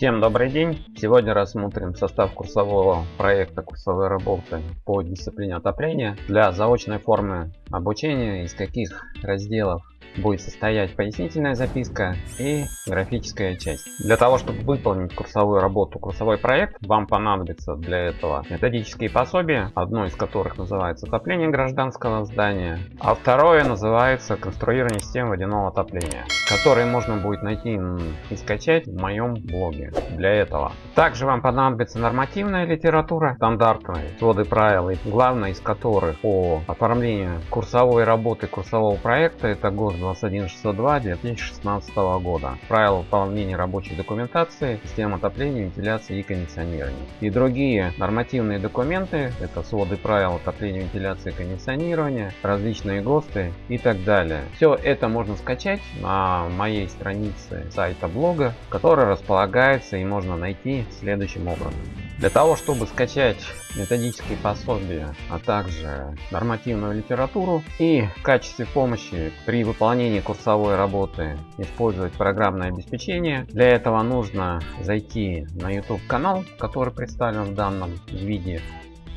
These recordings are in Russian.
Всем добрый день! Сегодня рассмотрим состав курсового проекта курсовой работы по дисциплине отопления для заочной формы обучения, из каких разделов будет состоять пояснительная записка и графическая часть. Для того, чтобы выполнить курсовую работу, курсовой проект, вам понадобится для этого методические пособия, одно из которых называется отопление гражданского здания, а второе называется конструирование системы водяного отопления, которые можно будет найти и скачать в моем блоге для этого. Также вам понадобится нормативная литература, стандартные своды правил, главное из которых по оформлению курсовой работы курсового проекта это ГОСТ 21602 2016 года. Правила выполнения рабочей документации, систем отопления, вентиляции и кондиционирования. И другие нормативные документы, это своды правил отопления, вентиляции и кондиционирования, различные ГОСТы и так далее. Все это можно скачать на моей странице сайта блога, который располагается и можно найти следующим образом. Для того, чтобы скачать методические пособия, а также нормативную литературу и в качестве помощи при выполнении курсовой работы использовать программное обеспечение, для этого нужно зайти на YouTube канал, который представлен в данном виде.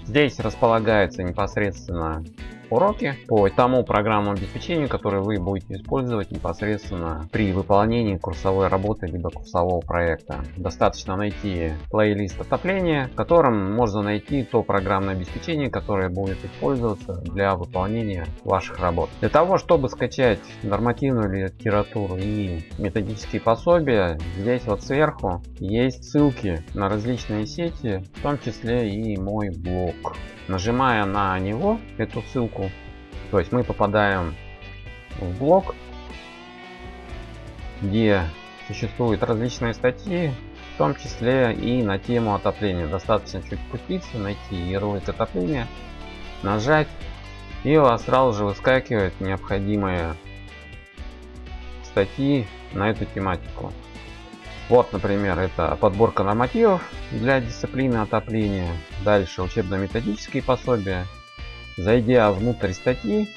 Здесь располагается непосредственно уроки по тому программному обеспечению, которое вы будете использовать непосредственно при выполнении курсовой работы либо курсового проекта. Достаточно найти плейлист отопления, в котором можно найти то программное обеспечение, которое будет использоваться для выполнения ваших работ. Для того, чтобы скачать нормативную литературу и методические пособия, здесь вот сверху есть ссылки на различные сети, в том числе и мой блог. Нажимая на него, эту ссылку, то есть мы попадаем в блог, где существуют различные статьи, в том числе и на тему отопления. Достаточно чуть спуститься, найти ярлык отопления, нажать, и у вас сразу же выскакивают необходимые статьи на эту тематику. Вот, например, это подборка нормативов для дисциплины отопления. Дальше учебно-методические пособия. Зайдя внутрь статьи,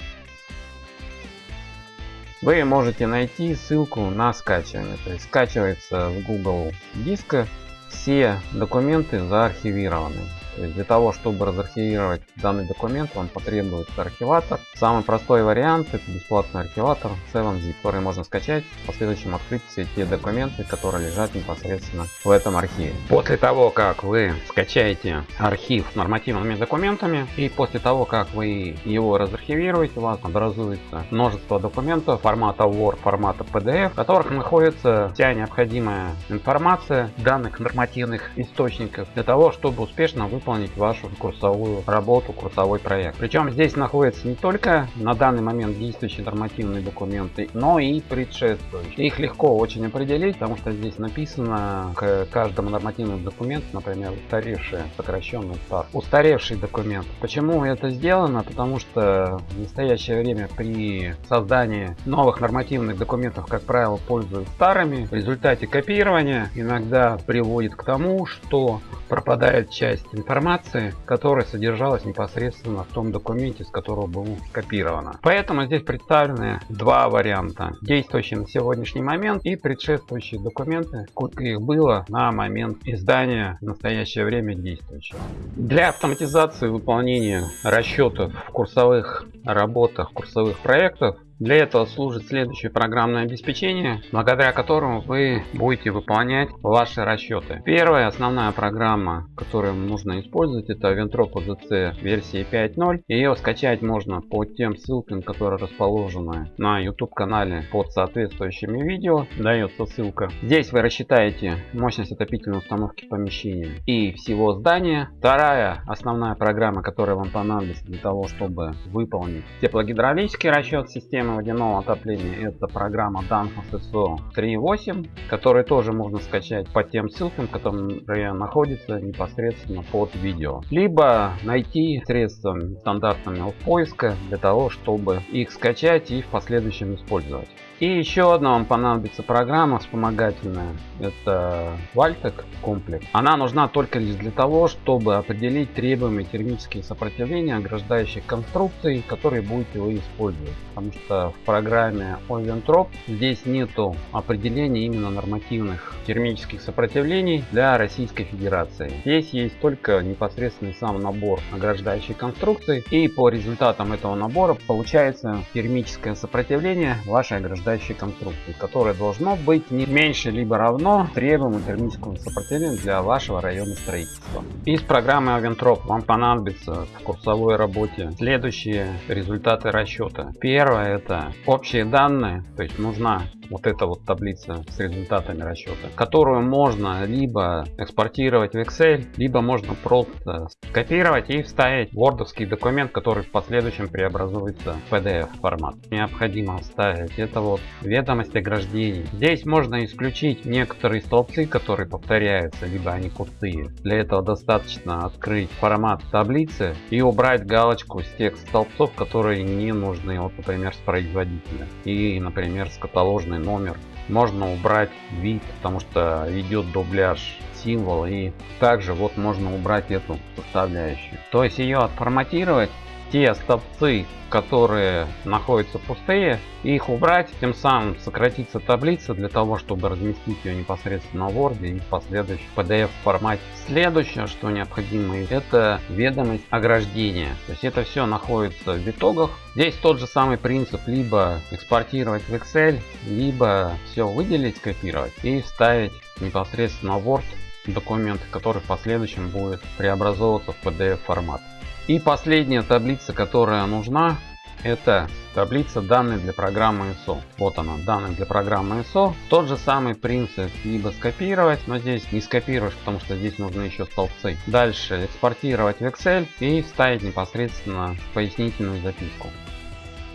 вы можете найти ссылку на скачивание. То есть скачивается в Google диск, все документы заархивированы. То есть для того, чтобы разархивировать данный документ, вам потребуется архиватор. Самый простой вариант это бесплатный архиватор 7zip, который можно скачать, в последующем открыть все те документы, которые лежат непосредственно в этом архиве. После того, как вы скачаете архив с нормативными документами и после того, как вы его разархивируете, у вас образуется множество документов формата Word, формата PDF, в которых находится вся необходимая информация данных нормативных источников для того, чтобы успешно выполнить выполнить вашу курсовую работу, курсовой проект. Причем здесь находятся не только на данный момент действующие нормативные документы, но и предшествующие. Их легко очень определить, потому что здесь написано к каждому нормативному документу, например, устаревший, сокращенный стар. Устаревший документ. Почему это сделано? Потому что в настоящее время при создании новых нормативных документов, как правило, пользуются старыми. В результате копирования иногда приводит к тому, что пропадает часть информации, которая содержалась непосредственно в том документе, с которого было скопировано. Поэтому здесь представлены два варианта. Действующий на сегодняшний момент и предшествующие документы, сколько их было на момент издания в настоящее время действующего. Для автоматизации выполнения расчетов в курсовых работах, курсовых проектов для этого служит следующее программное обеспечение, благодаря которому вы будете выполнять ваши расчеты. Первая основная программа, которую нужно использовать, это Ventropo ZC версии 5.0. Ее скачать можно по тем ссылкам, которые расположены на YouTube канале под соответствующими видео. Дается ссылка. Здесь вы рассчитаете мощность отопительной установки помещения и всего здания. Вторая основная программа, которая вам понадобится для того, чтобы выполнить теплогидравлический расчет системы системы водяного отопления это программа Danfoss ISO 3.8, которую тоже можно скачать по тем ссылкам, которые находятся непосредственно под видео. Либо найти средствами стандартными поиска для того, чтобы их скачать и в последующем использовать. И еще одна вам понадобится программа вспомогательная. Это Valtec комплекс. Она нужна только лишь для того, чтобы определить требуемые термические сопротивления ограждающих конструкций, которые будете вы использовать. Потому что в программе Oventrop здесь нету определения именно нормативных термических сопротивлений для Российской Федерации. Здесь есть только непосредственный сам набор ограждающих конструкций. И по результатам этого набора получается термическое сопротивление вашей ограждающей ограждающей конструкции, которое должно быть не меньше либо равно требуемому термическому сопротивлению для вашего района строительства. Из программы Aventrop вам понадобится в курсовой работе следующие результаты расчета. Первое это общие данные, то есть нужна вот эта вот таблица с результатами расчета, которую можно либо экспортировать в Excel, либо можно просто скопировать и вставить в wordовский документ, который в последующем преобразуется в PDF формат. Необходимо вставить это вот ведомость ограждений. Здесь можно исключить некоторые столбцы, которые повторяются, либо они пустые. Для этого достаточно открыть формат таблицы и убрать галочку с тех столбцов, которые не нужны, вот, например, с производителя и, например, с каталожной полный номер. Можно убрать вид, потому что идет дубляж символ и также вот можно убрать эту составляющую. То есть ее отформатировать те столбцы, которые находятся пустые, их убрать, тем самым сократится таблица для того, чтобы разместить ее непосредственно в Word и в последующем PDF формате. Следующее, что необходимо, это ведомость ограждения. То есть это все находится в итогах. Здесь тот же самый принцип, либо экспортировать в Excel, либо все выделить, скопировать и вставить непосредственно в Word документ, который в последующем будет преобразовываться в PDF формат. И последняя таблица, которая нужна, это таблица данных для программы ISO. Вот она, данные для программы ISO. Тот же самый принцип, либо скопировать, но здесь не скопируешь, потому что здесь нужны еще столбцы. Дальше экспортировать в Excel и вставить непосредственно пояснительную записку.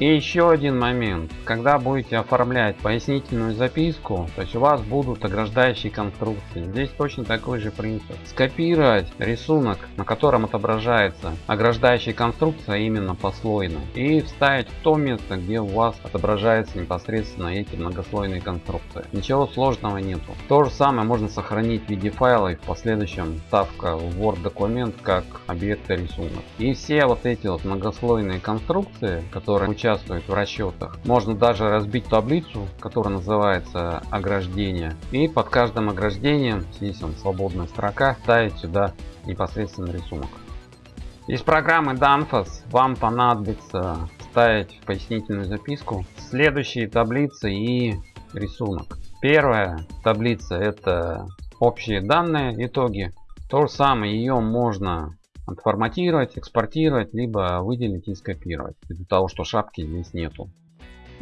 И еще один момент. Когда будете оформлять пояснительную записку, то есть у вас будут ограждающие конструкции. Здесь точно такой же принцип. Скопировать рисунок, на котором отображается ограждающая конструкция именно послойно. И вставить в то место, где у вас отображается непосредственно эти многослойные конструкции. Ничего сложного нету. То же самое можно сохранить в виде файла и в последующем ставка в Word документ как объекта рисунок. И все вот эти вот многослойные конструкции, которые участвуют участвует в расчетах. Можно даже разбить таблицу, которая называется ограждение. И под каждым ограждением, здесь он свободная строка, ставить сюда непосредственно рисунок. Из программы Danfoss вам понадобится ставить в пояснительную записку следующие таблицы и рисунок. Первая таблица это общие данные, итоги. То же самое ее можно отформатировать, экспортировать, либо выделить и скопировать. Из-за того, что шапки здесь нету.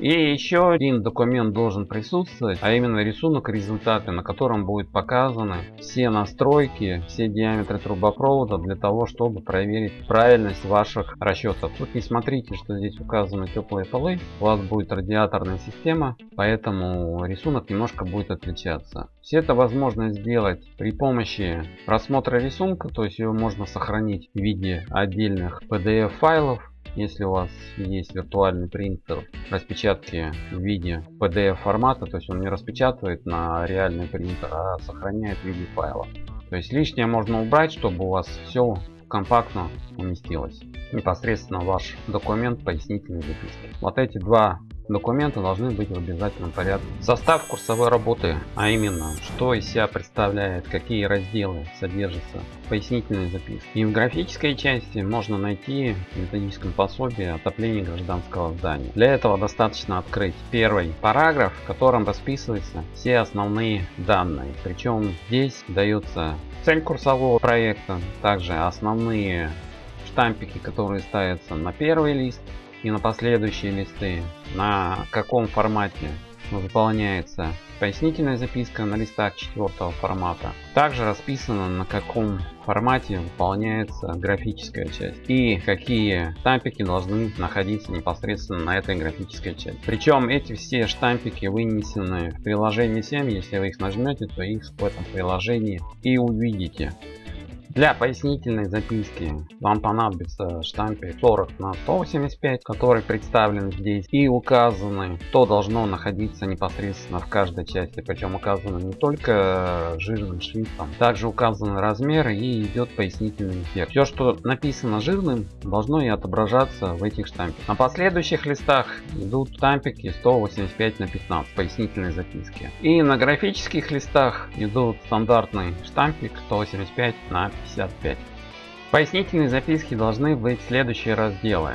И еще один документ должен присутствовать, а именно рисунок результаты, на котором будет показаны все настройки, все диаметры трубопровода для того, чтобы проверить правильность ваших расчетов. Тут не смотрите, что здесь указаны теплые полы, у вас будет радиаторная система, поэтому рисунок немножко будет отличаться. Все это возможно сделать при помощи просмотра рисунка, то есть его можно сохранить в виде отдельных PDF файлов если у вас есть виртуальный принтер распечатки в виде PDF формата, то есть он не распечатывает на реальный принтер, а сохраняет в виде файла. То есть лишнее можно убрать, чтобы у вас все компактно уместилось. Непосредственно ваш документ пояснительной записки. Вот эти два Документы должны быть в обязательном порядке. Состав курсовой работы, а именно, что из себя представляет, какие разделы содержатся пояснительной записки. И в графической части можно найти в методическом пособии отопление гражданского здания. Для этого достаточно открыть первый параграф, в котором расписываются все основные данные. Причем здесь дается цель курсового проекта, также основные штампики, которые ставятся на первый лист, и на последующие листы, на каком формате заполняется пояснительная записка на листах четвертого формата. Также расписано на каком формате выполняется графическая часть и какие штампики должны находиться непосредственно на этой графической части. Причем эти все штампики вынесены в приложение 7. Если вы их нажмете, то их в этом приложении и увидите. Для пояснительной записки вам понадобится штампик 40 на 185, который представлен здесь и указаны, что должно находиться непосредственно в каждой части. Причем указано не только жирным шрифтом, также указаны размеры и идет пояснительный эффект. Все, что написано жирным, должно и отображаться в этих штампиках. На последующих листах идут штампики 185 на 15 пояснительной записки. И на графических листах идут стандартный штампик 185 на 55. Пояснительные записки должны быть следующие разделы,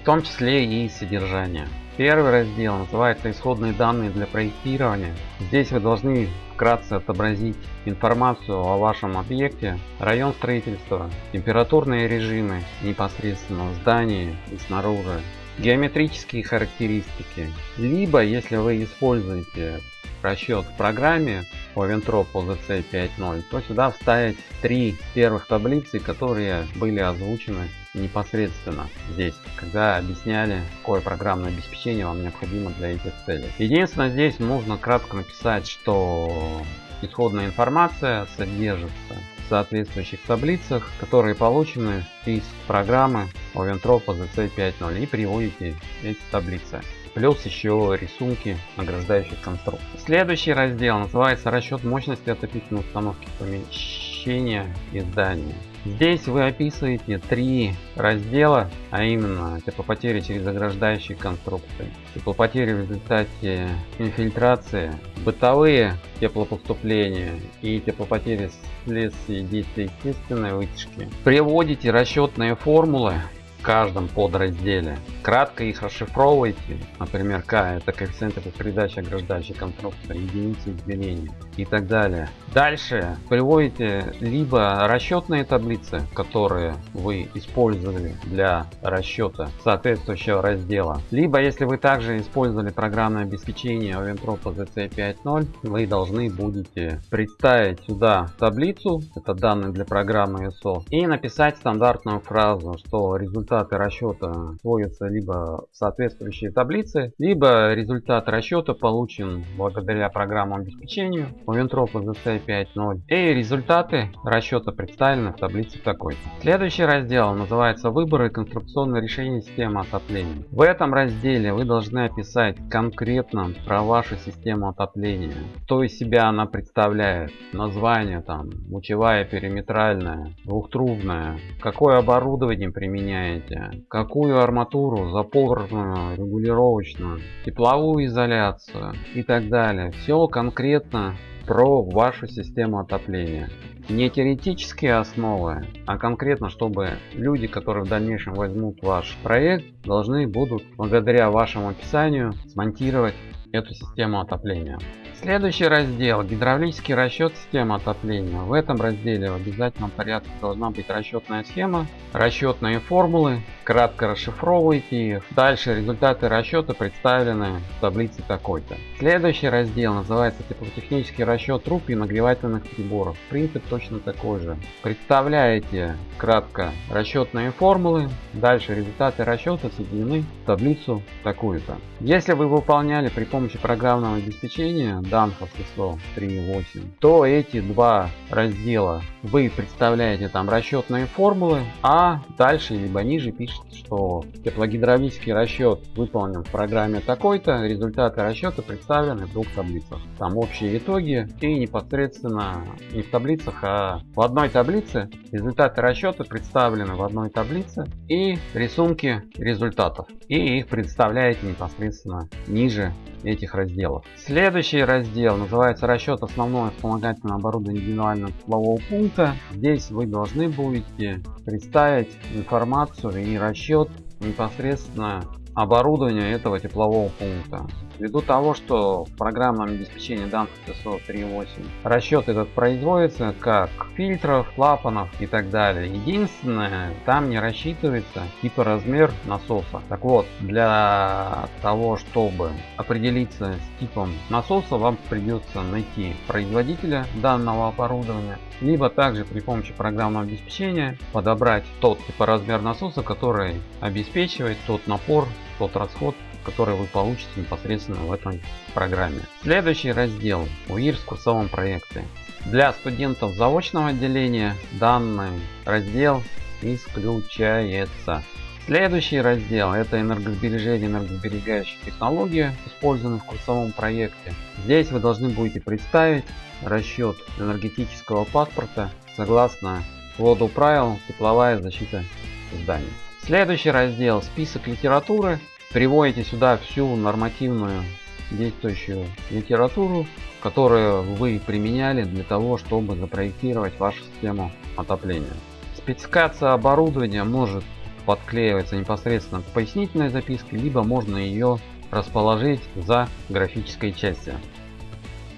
в том числе и содержание. Первый раздел называется исходные данные для проектирования. Здесь вы должны вкратце отобразить информацию о вашем объекте, район строительства, температурные режимы непосредственно в здании и снаружи, геометрические характеристики. Либо, если вы используете расчет в программе по Ventrop OZC 5.0, то сюда вставить три первых таблицы, которые были озвучены непосредственно здесь, когда объясняли, какое программное обеспечение вам необходимо для этих целей. Единственное, здесь нужно кратко написать, что исходная информация содержится в соответствующих таблицах, которые получены из программы Oventrop OZC 5.0 и приводите эти таблицы плюс еще рисунки награждающих конструкций. Следующий раздел называется расчет мощности отопительной установки помещения и здания. Здесь вы описываете три раздела, а именно теплопотери через ограждающие конструкции, теплопотери в результате инфильтрации, бытовые теплопоступления и теплопотери вследствие действия естественной вытяжки. Приводите расчетные формулы каждом подразделе. Кратко их расшифровывайте. Например, К это коэффициент передачи ограждающей конструкции, единицы измерения и так далее. Дальше приводите либо расчетные таблицы, которые вы использовали для расчета соответствующего раздела, либо если вы также использовали программное обеспечение Oventrop ZC 5.0, вы должны будете представить сюда таблицу, это данные для программы ISO, и написать стандартную фразу, что результаты расчета сводятся либо в соответствующие таблицы, либо результат расчета получен благодаря программному обеспечению Oventrop ZC 5.0 и результаты расчета представлены в таблице такой. Следующий раздел называется выборы конструкционного решения системы отопления. В этом разделе вы должны описать конкретно про вашу систему отопления. Что из себя она представляет. Название там, лучевая, периметральная, двухтрубная. Какое оборудование применяете. Какую арматуру, запорную, регулировочную, тепловую изоляцию и так далее. Все конкретно про вашу систему отопления. Не теоретические основы, а конкретно, чтобы люди, которые в дальнейшем возьмут ваш проект, должны будут благодаря вашему описанию смонтировать эту систему отопления. Следующий раздел гидравлический расчет системы отопления. В этом разделе в обязательном порядке должна быть расчетная схема, расчетные формулы, кратко расшифровывайте их. Дальше результаты расчета представлены в таблице такой-то. Следующий раздел называется теплотехнический расчет труб и нагревательных приборов. Принцип точно такой же. Представляете кратко расчетные формулы, дальше результаты расчета соединены в таблицу такую-то. Если вы выполняли при помощи программного обеспечения Danfoss ISO 3.8, то эти два раздела вы представляете там расчетные формулы, а дальше либо ниже пишете, что теплогидравлический расчет выполнен в программе такой-то, результаты расчета представлены в двух таблицах. Там общие итоги и непосредственно не в таблицах, а в одной таблице результаты расчета представлены в одной таблице и рисунки результатов. И их представляете непосредственно ниже этих разделов. Следующий раздел называется расчет основного вспомогательного оборудования индивидуального теплового пункта. Здесь вы должны будете представить информацию и расчет непосредственно оборудования этого теплового пункта. Ввиду того, что в программном обеспечении данных TSO 3.8 расчет этот производится как фильтров, клапанов и так далее. Единственное, там не рассчитывается типа размер насоса. Так вот, для того, чтобы определиться с типом насоса, вам придется найти производителя данного оборудования, либо также при помощи программного обеспечения подобрать тот типа размер насоса, который обеспечивает тот напор, тот расход, который вы получите непосредственно в этой программе. Следующий раздел УИР в курсовом проекте. Для студентов заочного отделения данный раздел исключается. Следующий раздел это энергосбережение энергосберегающие технологии, использованные в курсовом проекте. Здесь вы должны будете представить расчет энергетического паспорта согласно своду правил тепловая защита зданий. Следующий раздел список литературы Приводите сюда всю нормативную действующую литературу, которую вы применяли для того, чтобы запроектировать вашу систему отопления. Спецификация оборудования может подклеиваться непосредственно к пояснительной записке, либо можно ее расположить за графической частью.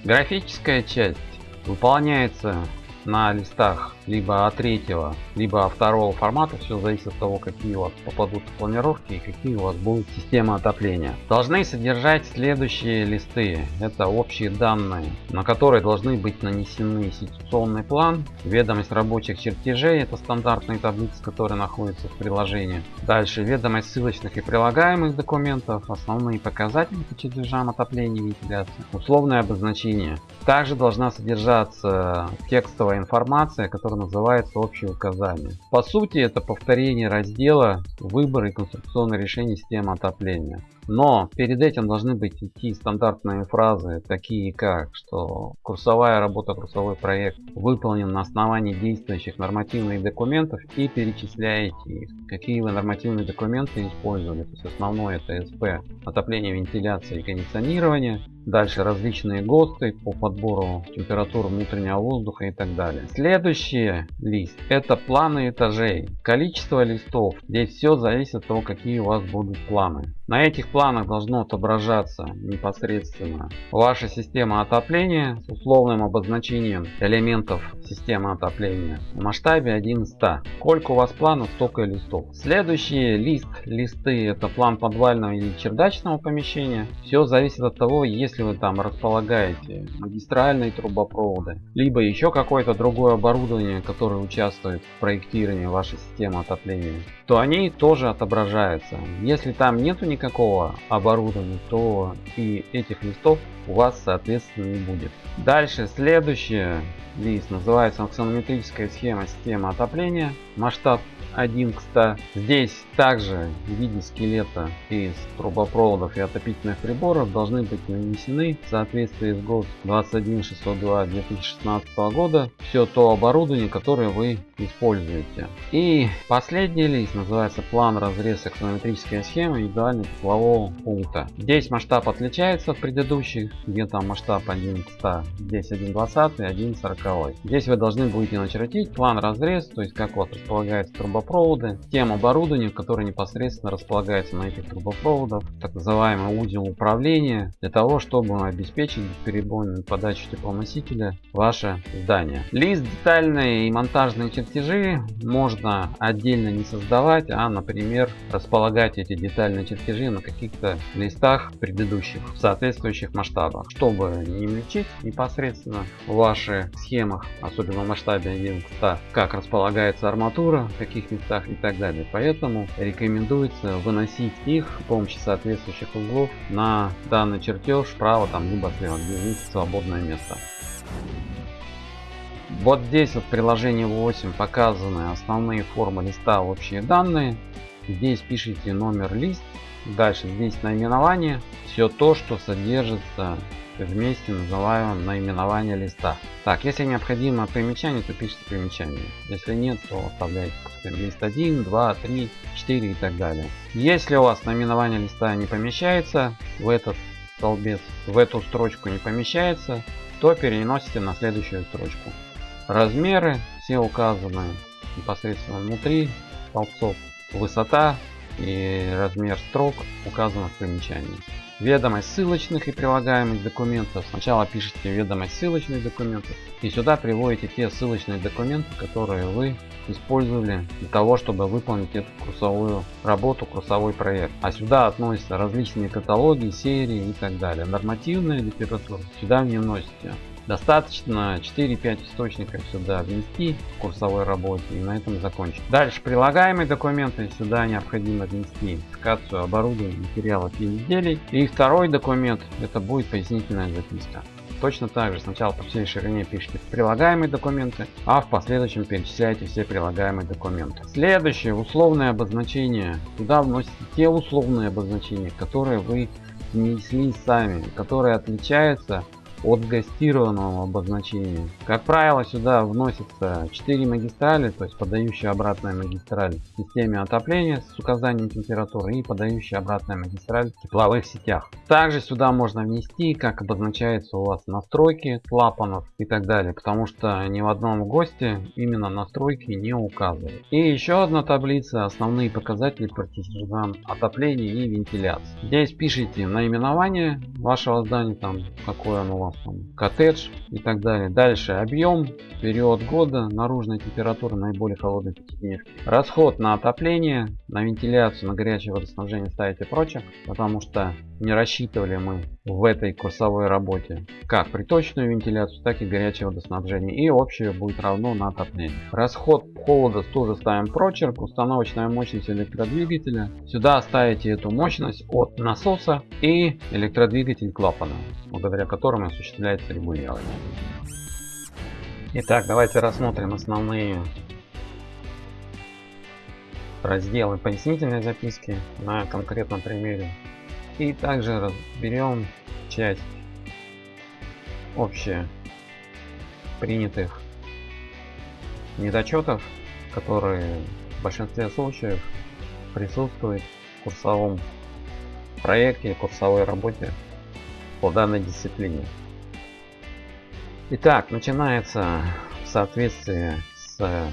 Графическая часть выполняется на листах либо А3, либо А2 формата. Все зависит от того, какие у вас попадут планировки и какие у вас будут системы отопления. Должны содержать следующие листы. Это общие данные, на которые должны быть нанесены ситуационный план, ведомость рабочих чертежей, это стандартные таблицы, которые находятся в приложении. Дальше ведомость ссылочных и прилагаемых документов, основные показатели по чертежам отопления и вентиляции, условное обозначение. Также должна содержаться текстовая информация, которая который называется общие указания. По сути это повторение раздела выбор и конструкционное решение системы отопления. Но перед этим должны быть идти стандартные фразы, такие как, что курсовая работа, курсовой проект выполнен на основании действующих нормативных документов и перечисляете их. Какие вы нормативные документы использовали. То есть основное это СП, отопление, вентиляция и кондиционирование. Дальше различные ГОСТы по подбору температуры внутреннего воздуха и так далее. Следующий лист это планы этажей. Количество листов. Здесь все зависит от того, какие у вас будут планы. На этих планах должно отображаться непосредственно ваша система отопления с условным обозначением элементов системы отопления в масштабе 1 100. Сколько у вас планов, столько и листов. Следующий лист, листы это план подвального или чердачного помещения. Все зависит от того, если вы там располагаете магистральные трубопроводы, либо еще какое-то другое оборудование, которое участвует в проектировании вашей системы отопления, то они тоже отображаются. Если там нету никакого оборудования, то и этих листов у вас соответственно не будет. Дальше следующее лист называется аксонометрическая схема системы отопления. Масштаб 1 к 100. Здесь также в виде скелета из трубопроводов и отопительных приборов должны быть нанесены в соответствии с ГОСТ 21602 2016 года все то оборудование, которое вы используете. И последний лист называется план разрез аксонометрическая схема индивидуального теплового пункта. Здесь масштаб отличается от предыдущих, где там масштаб 1 к 100, здесь 1,20 и 1,40. Здесь вы должны будете начертить план разрез, то есть как вот располагается трубопровод трубопроводы, тем оборудованием, которое непосредственно располагается на этих трубопроводах, так называемый узел управления, для того, чтобы обеспечить бесперебойную подачу теплоносителя ваше здание. Лист детальные и монтажные чертежи можно отдельно не создавать, а, например, располагать эти детальные чертежи на каких-то листах предыдущих в соответствующих масштабах, чтобы не мельчить непосредственно в ваших схемах, особенно в масштабе 1 к 100, как располагается арматура, каких местах и так далее. Поэтому рекомендуется выносить их с помощью соответствующих углов на данный чертеж справа там либо слева, где есть свободное место. Вот здесь вот в приложении 8 показаны основные формы листа общие данные. Здесь пишите номер лист. Дальше здесь наименование. Все то, что содержится вместе называем наименование листа. Так, если необходимо примечание, то пишите примечание. Если нет, то оставляйте лист 1, 2, 3, 4 и так далее. Если у вас наименование листа не помещается в этот столбец, в эту строчку не помещается, то переносите на следующую строчку. Размеры все указаны непосредственно внутри столбцов. Высота и размер строк указано в примечании. Ведомость ссылочных и прилагаемых документов. Сначала пишите ведомость ссылочных документов и сюда приводите те ссылочные документы, которые вы использовали для того, чтобы выполнить эту курсовую работу, курсовой проект. А сюда относятся различные каталоги, серии и так далее. Нормативная литература сюда не вносите. Достаточно 4-5 источников сюда внести в курсовой работе и на этом закончить. Дальше прилагаемые документы сюда необходимо внести спецификацию оборудования, материалов и изделий. И второй документ это будет пояснительная записка. Точно так же сначала по всей ширине пишите прилагаемые документы, а в последующем перечисляете все прилагаемые документы. Следующее условное обозначение. Туда вносите те условные обозначения, которые вы внесли сами, которые отличаются от гастированного обозначения. Как правило, сюда вносятся 4 магистрали, то есть подающая обратная магистраль в системе отопления с указанием температуры и подающая обратная магистраль в тепловых сетях. Также сюда можно внести, как обозначается у вас настройки клапанов и так далее, потому что ни в одном госте именно настройки не указывают. И еще одна таблица, основные показатели партизан отопления и вентиляции. Здесь пишите наименование вашего здания, там какое оно у вас там, коттедж и так далее. Дальше объем, период года, наружная температура наиболее холодной пятидневки. Расход на отопление, на вентиляцию, на горячее водоснабжение ставите прочее, потому что не рассчитывали мы в этой курсовой работе как приточную вентиляцию, так и горячее водоснабжение. И общее будет равно на отопление. Расход холода тоже ставим прочерк, установочная мощность электродвигателя. Сюда ставите эту мощность от насоса и электродвигатель клапана, благодаря которому осуществляется регулирование. Итак, давайте рассмотрим основные разделы пояснительной записки на конкретном примере. И также разберем часть общая принятых недочетов, которые в большинстве случаев присутствуют в курсовом проекте, курсовой работе по данной дисциплине. Итак, начинается в соответствии с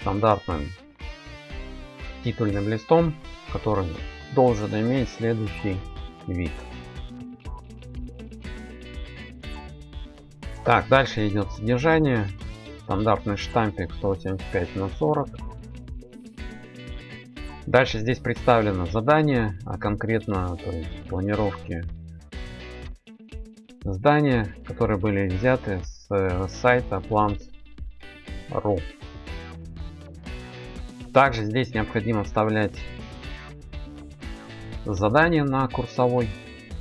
стандартным титульным листом, который должен иметь следующий вид. Так, дальше идет содержание. Стандартный штампик 175 на 40. Дальше здесь представлено задание, а конкретно то есть, планировки здания, которые были взяты с э, сайта plans.ru. Также здесь необходимо вставлять задание на курсовой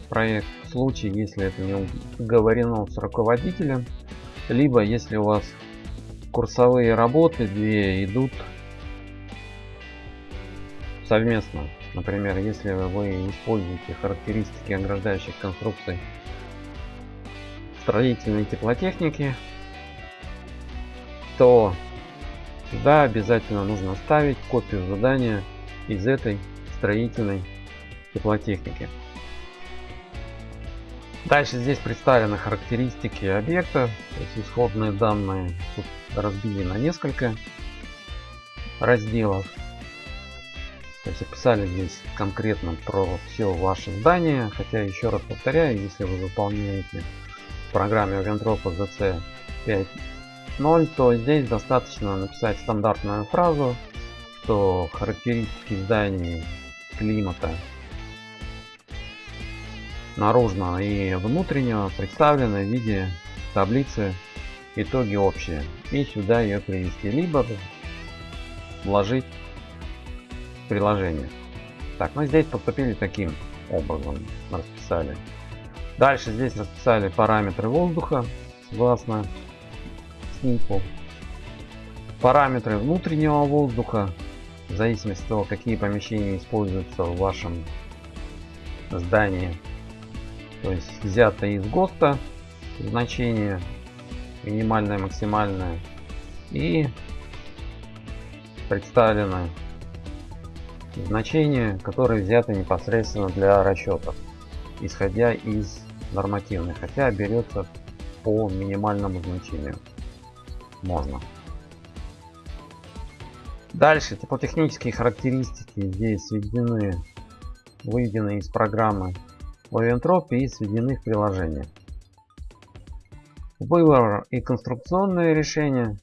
проект в случае если это не уговорено с руководителем либо если у вас курсовые работы две идут совместно. Например если вы используете характеристики ограждающих конструкций строительной теплотехники то сюда обязательно нужно ставить копию задания из этой строительной теплотехники. Дальше здесь представлены характеристики объекта, есть исходные данные тут разбили на несколько разделов. То есть описали здесь конкретно про все ваше здание, хотя еще раз повторяю, если вы выполняете в программе Вентропа ZC 5.0, то здесь достаточно написать стандартную фразу, что характеристики зданий климата наружного и внутреннего представлены в виде таблицы итоги общие и сюда ее привести либо вложить в приложение. Так ну здесь поступили таким образом расписали. Дальше здесь расписали параметры воздуха согласно снимку параметры внутреннего воздуха в зависимости от того какие помещения используются в вашем здании то есть взято из ГОСТа значение минимальное, максимальное и представлено значение, которые взяты непосредственно для расчетов, исходя из нормативных, хотя берется по минимальному значению. Можно. Дальше теплотехнические характеристики здесь сведены, выведены из программы Oventrop и сведены в приложение. Выбор и конструкционное решение.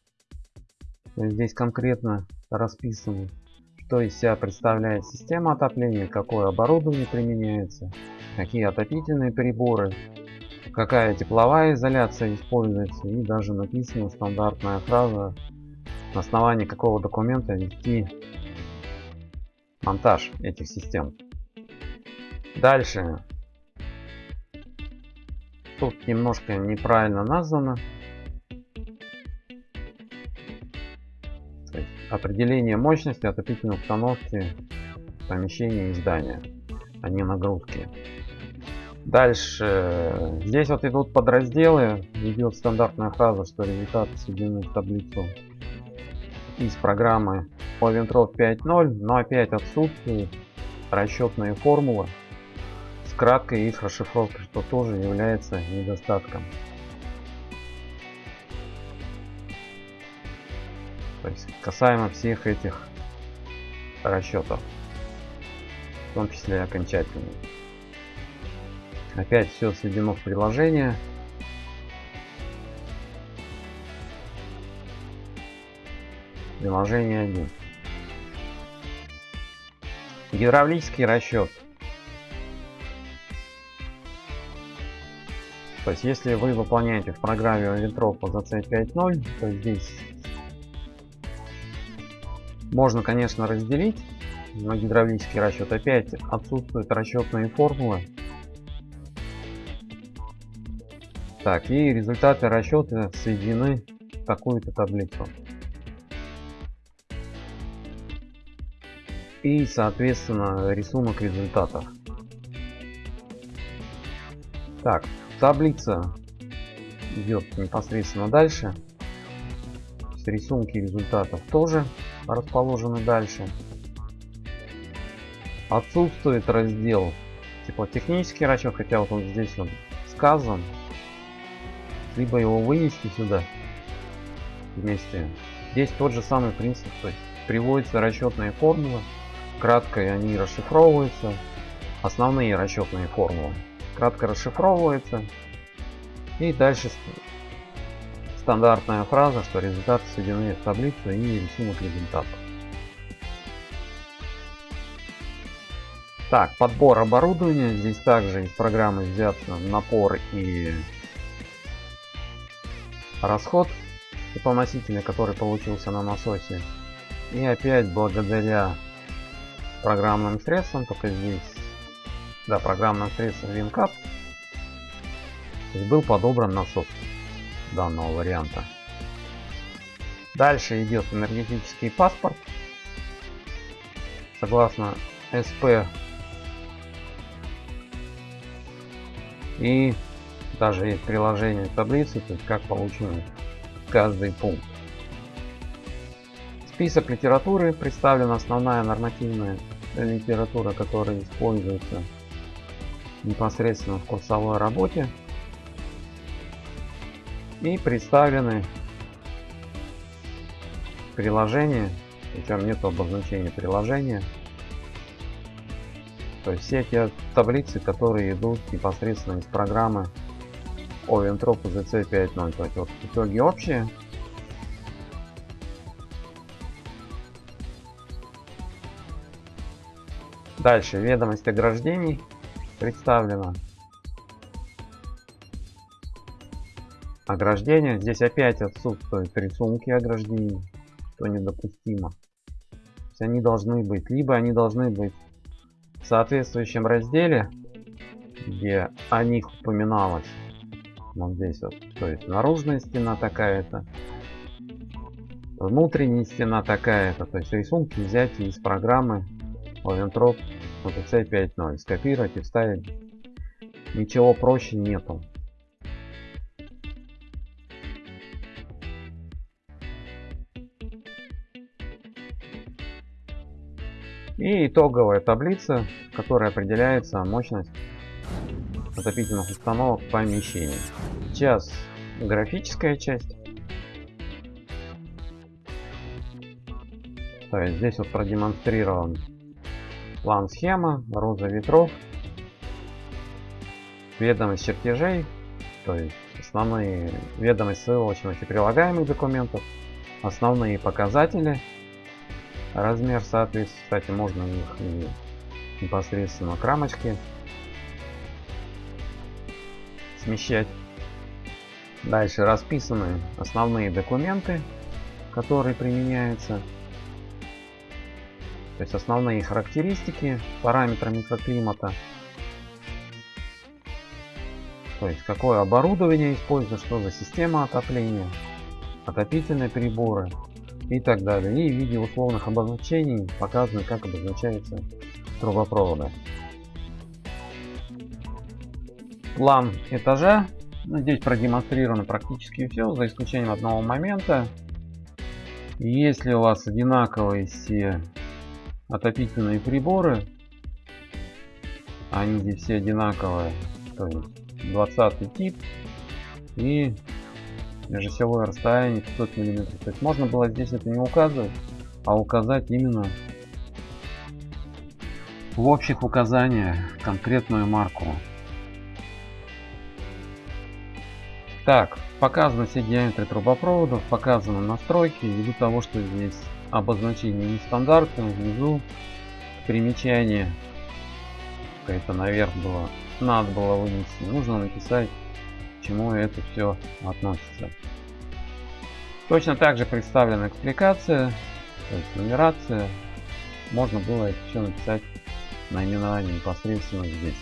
Здесь конкретно расписано, что из себя представляет система отопления, какое оборудование применяется, какие отопительные приборы, какая тепловая изоляция используется и даже написана стандартная фраза на основании какого документа вести монтаж этих систем. Дальше. Тут немножко неправильно названо. определение мощности отопительной установки помещения и здания, а не нагрузки. Дальше. Здесь вот идут подразделы. Идет стандартная фраза, что результаты сведены в таблицу из программы Oventrop 5.0, но опять отсутствуют расчетные формулы с краткой их расшифровкой, что тоже является недостатком. То есть касаемо всех этих расчетов, в том числе окончательных. Опять все сведено в приложение. Приложение 1. Гидравлический расчет. То есть, если вы выполняете в программе Вентропа за C5.0, то здесь можно, конечно, разделить на гидравлический расчет. Опять отсутствуют расчетные формулы. Так, и результаты расчета соединены в такую-то таблицу. И, соответственно, рисунок результатов. Так, таблица идет непосредственно дальше. Рисунки результатов тоже расположены дальше. Отсутствует раздел типа технический расчет, хотя вот он здесь он сказан, либо его вынести сюда вместе. Здесь тот же самый принцип, то есть приводятся расчетные формулы, кратко они расшифровываются, основные расчетные формулы кратко расшифровываются и дальше стандартная фраза, что результаты сведены в таблицу и рисунок результатов. Так, подбор оборудования. Здесь также из программы взят напор и расход теплоносителя, который получился на насосе. И опять благодаря программным средствам, только здесь, да, программным средством WinCap, был подобран насос данного варианта. Дальше идет энергетический паспорт. Согласно СП и даже есть приложение таблицы, то есть как получен каждый пункт. Список литературы представлена основная нормативная литература, которая используется непосредственно в курсовой работе. И представлены приложения, причем нет обозначения приложения. То есть все те таблицы, которые идут непосредственно из программы Oventrop ZC 5.0. То есть вот итоги общие. Дальше ведомость ограждений представлена. Ограждение. Здесь опять отсутствуют рисунки ограждений, что недопустимо. То есть они должны быть, либо они должны быть в соответствующем разделе, где о них упоминалось, вот здесь вот. То есть наружная стена такая-то. Внутренняя стена такая-то. То есть рисунки взять из программы Oventrop OTC 5.0. Скопировать и вставить. Ничего проще нету. И итоговая таблица, в которой определяется мощность отопительных установок помещений. Сейчас графическая часть. То есть здесь вот продемонстрирован план схема, роза ветров, ведомость чертежей, то есть основные ведомость ссылочных и прилагаемых документов, основные показатели, размер соответствует, кстати, можно их и непосредственно к рамочке смещать. Дальше расписаны основные документы, которые применяются. То есть основные характеристики, параметры микроклимата. То есть какое оборудование используется, что за система отопления, отопительные приборы и так далее. И в виде условных обозначений показано, как обозначаются трубопроводы. План этажа. Ну, здесь продемонстрировано практически все, за исключением одного момента. Если у вас одинаковые все отопительные приборы, они здесь все одинаковые, то есть 20 тип и межосевое расстояние 500 миллиметров. То есть можно было здесь это не указывать, а указать именно в общих указаниях конкретную марку. Так, показаны все диаметры трубопроводов, показаны настройки, ввиду того, что здесь обозначение нестандартное, внизу примечание, это наверх было, надо было вынести, нужно написать, к чему это все относится. Точно так же представлена экспликация, то есть нумерация, можно было это все написать наименование непосредственно здесь.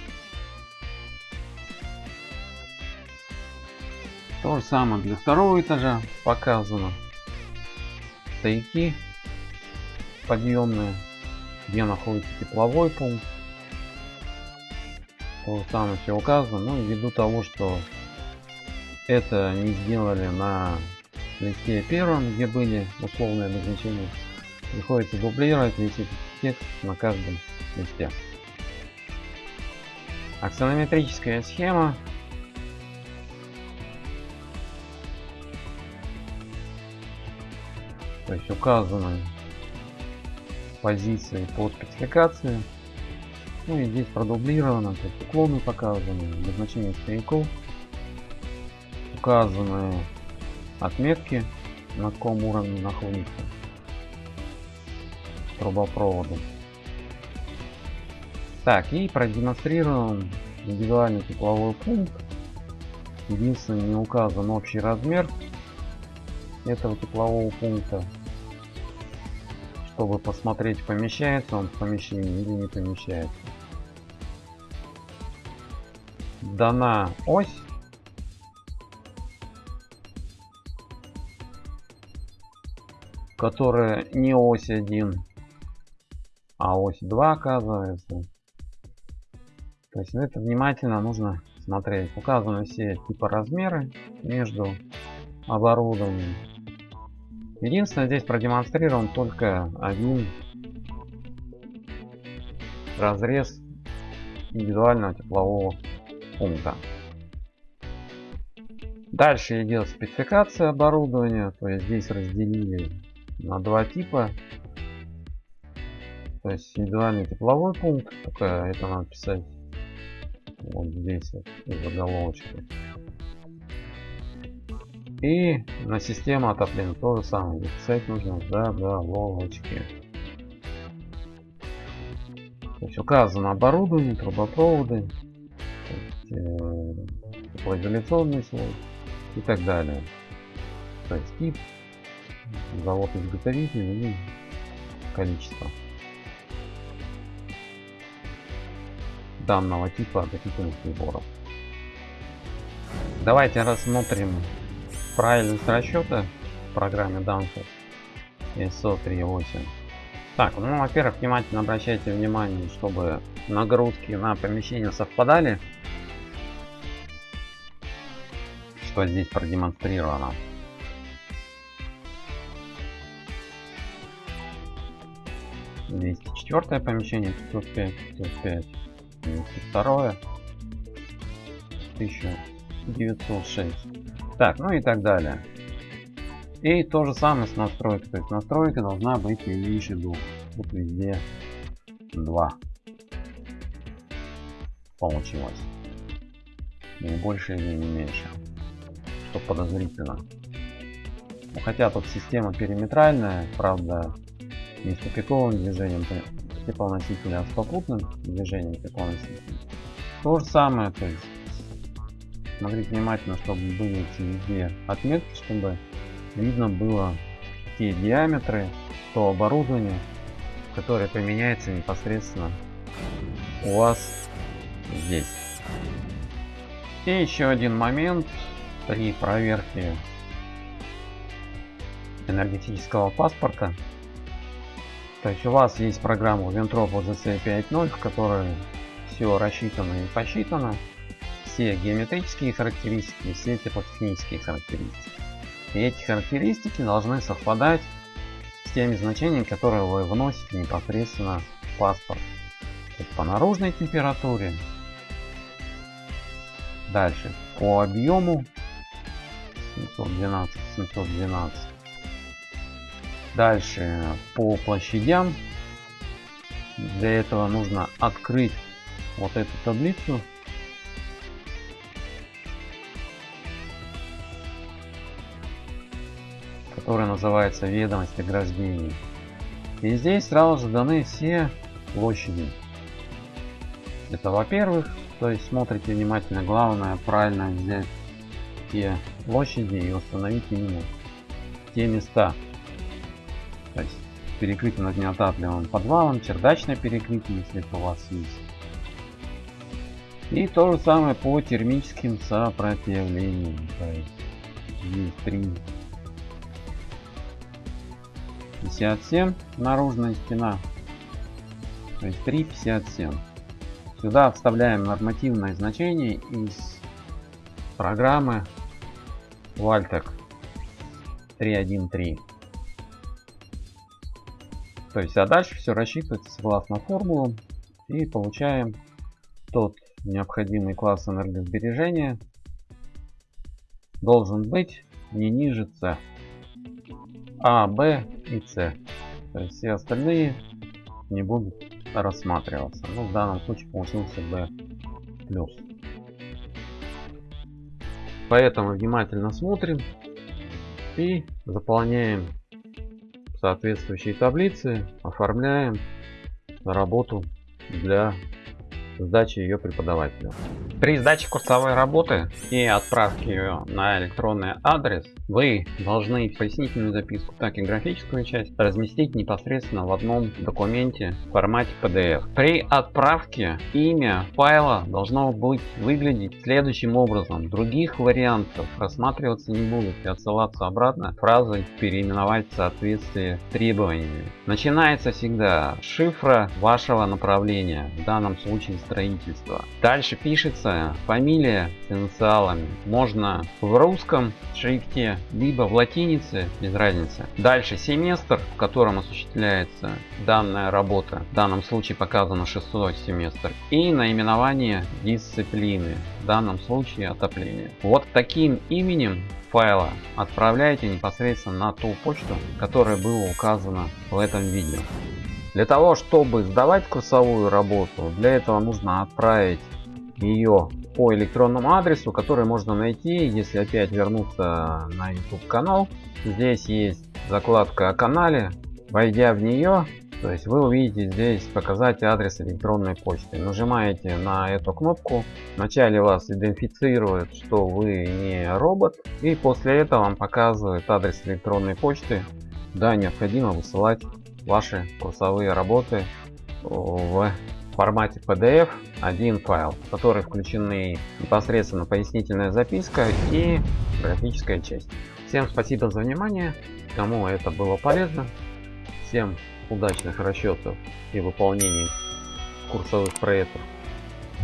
То же самое для второго этажа показано. Стояки подъемные, где находится тепловой пункт. То же самое все указано. Ну и ввиду того, что это не сделали на листе первом, где были условные обозначения, приходится дублировать весь этот текст на каждом листе. Аксонометрическая схема То есть указаны позиции по спецификации. Ну и здесь продублировано, то есть уклоны показаны, обозначение стояков. Указаны отметки, на каком уровне находится трубопровода. Так, и продемонстрирован индивидуальный тепловой пункт. Единственное, не указан общий размер этого теплового пункта чтобы посмотреть, помещается он в помещении или не помещается. Дана ось. Которая не ось 1, а ось 2 оказывается. То есть это внимательно нужно смотреть. Указаны все типа размеры между оборудованием Единственное, здесь продемонстрирован только один разрез индивидуального теплового пункта. Дальше идет спецификация оборудования, то есть здесь разделили на два типа. То есть индивидуальный тепловой пункт, только это надо писать вот здесь вот, в. И на систему отопления то же самое. Писать нужно заголовочки. То есть указано оборудование, трубопроводы, э, теплоизоляционный слой и так далее. То есть тип, завод изготовитель и количество данного типа отопительных приборов. Давайте рассмотрим правильность расчета в программе Danfoss ISO 3.8. Так, ну, во-первых, внимательно обращайте внимание, чтобы нагрузки на помещение совпадали. Что здесь продемонстрировано. Двести четвертое помещение, 505, 505, 202, 1906. Так, ну и так далее. И то же самое с настройкой. То есть настройка должна быть не меньше двух. Тут везде 2. Получилось. Не больше или не меньше. Что подозрительно. Ну, хотя тут система периметральная, правда, не с тупиковым движением теплоносителя, а с попутным движением теплоносителя. То же самое, то есть смотрите внимательно, чтобы были эти везде отметки, чтобы видно было те диаметры, то оборудование, которое применяется непосредственно у вас здесь. И еще один момент при проверке энергетического паспорта. То есть у вас есть программа Ventrop OZC 5.0, в которой все рассчитано и посчитано. Все геометрические характеристики, все теплотехнические характеристики. И эти характеристики должны совпадать с теми значениями, которые вы вносите непосредственно в паспорт. по наружной температуре. Дальше по объему 712 712 дальше по площадям для этого нужно открыть вот эту таблицу которая называется ведомость ограждений. И здесь сразу же даны все площади. Это во-первых, то есть смотрите внимательно, главное правильно взять те площади и установить именно те места. То есть перекрытие над неотапливаемым подвалом, чердачное перекрытие, если это у вас есть. И то же самое по термическим сопротивлениям. То есть есть 3 57 наружная стена то есть 357 сюда вставляем нормативное значение из программы Valtec 313 то есть а дальше все рассчитывается согласно формулам и получаем тот необходимый класс энергосбережения. Должен быть не ниже C. А, Б и С. Все остальные не будут рассматриваться. Ну, в данном случае получился B. Поэтому внимательно смотрим и заполняем соответствующие таблицы, оформляем работу для сдачи ее преподавателю. При сдаче курсовой работы и отправке ее на электронный адрес вы должны пояснительную записку, так и графическую часть разместить непосредственно в одном документе в формате PDF. При отправке имя файла должно быть выглядеть следующим образом. Других вариантов рассматриваться не будут и отсылаться обратно фразой переименовать в соответствии с требованиями. Начинается всегда шифра вашего направления, в данном случае строительства. Дальше пишется фамилия с инициалами. Можно в русском шрифте либо в латинице, без разницы. Дальше семестр, в котором осуществляется данная работа. В данном случае показано шестой семестр. И наименование дисциплины. В данном случае отопление. Вот таким именем файла отправляйте непосредственно на ту почту, которая была указана в этом видео. Для того, чтобы сдавать курсовую работу, для этого нужно отправить ее по электронному адресу, который можно найти, если опять вернуться на YouTube канал. Здесь есть закладка о канале. Войдя в нее, то есть вы увидите здесь показать адрес электронной почты. Нажимаете на эту кнопку. Вначале вас идентифицирует, что вы не робот. И после этого вам показывает адрес электронной почты. Да, необходимо высылать ваши курсовые работы в формате PDF один файл, в который включены непосредственно пояснительная записка и графическая часть. Всем спасибо за внимание, кому это было полезно. Всем удачных расчетов и выполнений курсовых проектов,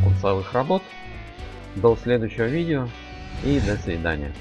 курсовых работ. До следующего видео и до свидания.